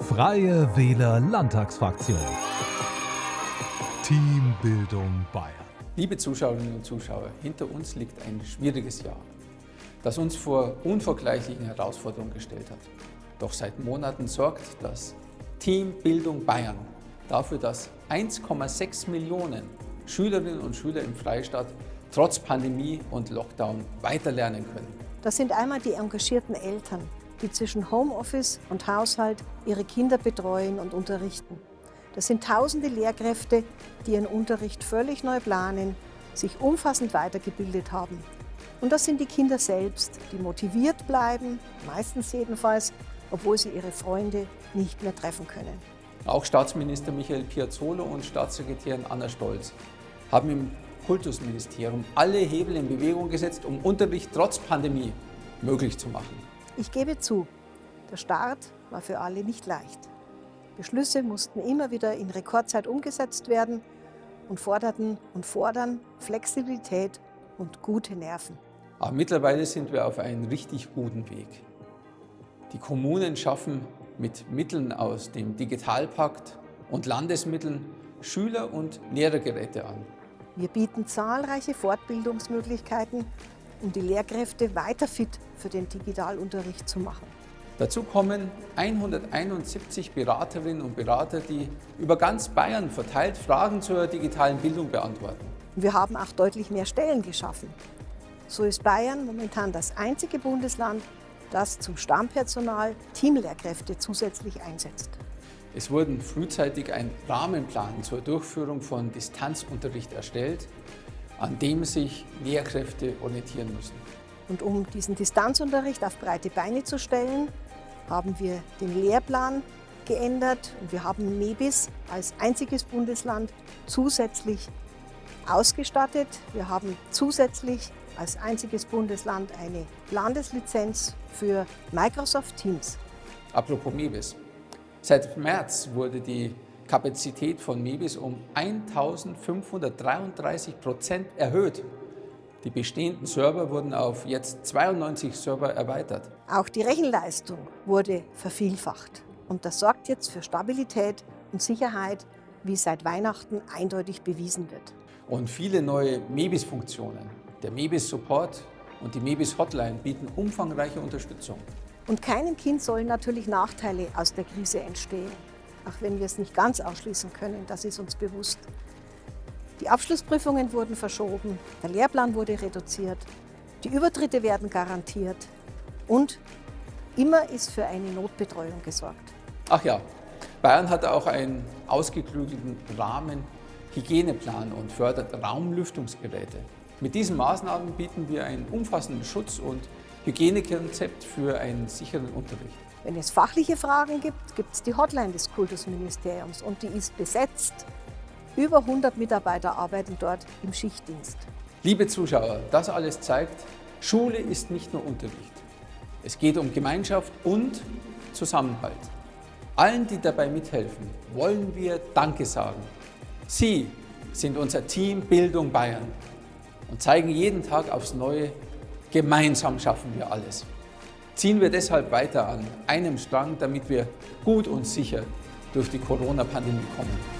Freie Wähler Landtagsfraktion. Teambildung Bayern. Liebe Zuschauerinnen und Zuschauer, hinter uns liegt ein schwieriges Jahr, das uns vor unvergleichlichen Herausforderungen gestellt hat. Doch seit Monaten sorgt das Team Bildung Bayern dafür, dass 1,6 Millionen Schülerinnen und Schüler im Freistaat trotz Pandemie und Lockdown weiterlernen können. Das sind einmal die engagierten Eltern, die zwischen Homeoffice und Haushalt ihre Kinder betreuen und unterrichten. Das sind tausende Lehrkräfte, die ihren Unterricht völlig neu planen, sich umfassend weitergebildet haben. Und das sind die Kinder selbst, die motiviert bleiben, meistens jedenfalls, obwohl sie ihre Freunde nicht mehr treffen können. Auch Staatsminister Michael Piazzolo und Staatssekretärin Anna Stolz haben im Kultusministerium alle Hebel in Bewegung gesetzt, um Unterricht trotz Pandemie möglich zu machen. Ich gebe zu, der Start war für alle nicht leicht. Beschlüsse mussten immer wieder in Rekordzeit umgesetzt werden und forderten und fordern Flexibilität und gute Nerven. Aber mittlerweile sind wir auf einem richtig guten Weg. Die Kommunen schaffen mit Mitteln aus dem Digitalpakt und Landesmitteln Schüler- und Lehrergeräte an. Wir bieten zahlreiche Fortbildungsmöglichkeiten, um die Lehrkräfte weiter fit für den Digitalunterricht zu machen. Dazu kommen 171 Beraterinnen und Berater, die über ganz Bayern verteilt Fragen zur digitalen Bildung beantworten. Wir haben auch deutlich mehr Stellen geschaffen. So ist Bayern momentan das einzige Bundesland, das zum Stammpersonal Teamlehrkräfte zusätzlich einsetzt. Es wurden frühzeitig ein Rahmenplan zur Durchführung von Distanzunterricht erstellt, an dem sich Lehrkräfte orientieren müssen. Und um diesen Distanzunterricht auf breite Beine zu stellen, haben wir den Lehrplan geändert und wir haben MEBIS als einziges Bundesland zusätzlich ausgestattet. Wir haben zusätzlich als einziges Bundesland eine Landeslizenz für Microsoft Teams. Apropos MEBIS. Seit März wurde die Kapazität von MEBIS um 1533 Prozent erhöht. Die bestehenden Server wurden auf jetzt 92 Server erweitert. Auch die Rechenleistung wurde vervielfacht. Und das sorgt jetzt für Stabilität und Sicherheit, wie seit Weihnachten eindeutig bewiesen wird. Und viele neue MEBIS-Funktionen, der MEBIS-Support und die MEBIS-Hotline bieten umfangreiche Unterstützung. Und keinem Kind sollen natürlich Nachteile aus der Krise entstehen. Auch wenn wir es nicht ganz ausschließen können, das ist uns bewusst. Die Abschlussprüfungen wurden verschoben, der Lehrplan wurde reduziert, die Übertritte werden garantiert und immer ist für eine Notbetreuung gesorgt. Ach ja, Bayern hat auch einen ausgeklügelten Rahmen Hygieneplan und fördert Raumlüftungsgeräte. Mit diesen Maßnahmen bieten wir einen umfassenden Schutz und Hygienekonzept für einen sicheren Unterricht. Wenn es fachliche Fragen gibt, gibt es die Hotline des Kultusministeriums und die ist besetzt. Über 100 Mitarbeiter arbeiten dort im Schichtdienst. Liebe Zuschauer, das alles zeigt, Schule ist nicht nur Unterricht. Es geht um Gemeinschaft und Zusammenhalt. Allen, die dabei mithelfen, wollen wir Danke sagen. Sie sind unser Team Bildung Bayern und zeigen jeden Tag aufs Neue, gemeinsam schaffen wir alles. Ziehen wir deshalb weiter an einem Strang, damit wir gut und sicher durch die Corona-Pandemie kommen.